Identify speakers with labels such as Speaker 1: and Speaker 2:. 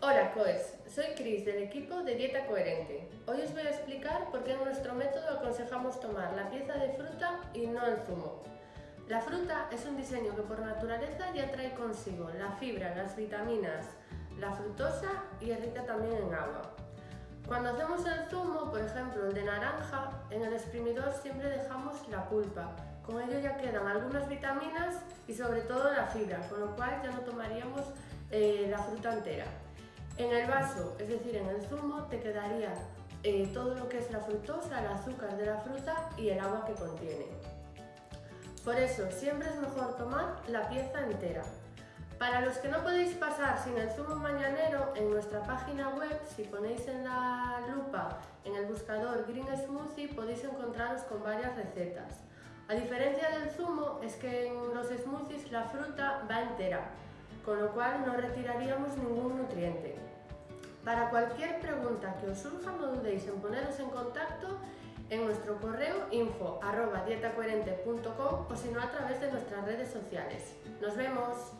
Speaker 1: Hola COES, soy Cris del equipo de Dieta Coherente. Hoy os voy a explicar por qué en nuestro método aconsejamos tomar la pieza de fruta y no el zumo. La fruta es un diseño que por naturaleza ya trae consigo la fibra, las vitaminas, la fructosa y es rica también en agua. Cuando hacemos el zumo, por ejemplo el de naranja, en el exprimidor siempre dejamos la pulpa. Con ello ya quedan algunas vitaminas y sobre todo la fibra, con lo cual ya no tomaríamos eh, la fruta entera. En el vaso, es decir, en el zumo, te quedaría eh, todo lo que es la fructosa, el azúcar de la fruta y el agua que contiene. Por eso, siempre es mejor tomar la pieza entera. Para los que no podéis pasar sin el zumo mañanero, en nuestra página web, si ponéis en la lupa, en el buscador Green Smoothie, podéis encontraros con varias recetas. A diferencia del zumo, es que en los smoothies la fruta va entera, con lo cual no retiraríamos ningún nutriente. Para cualquier pregunta que os surja no dudéis en poneros en contacto en nuestro correo info o si no a través de nuestras redes sociales. ¡Nos vemos!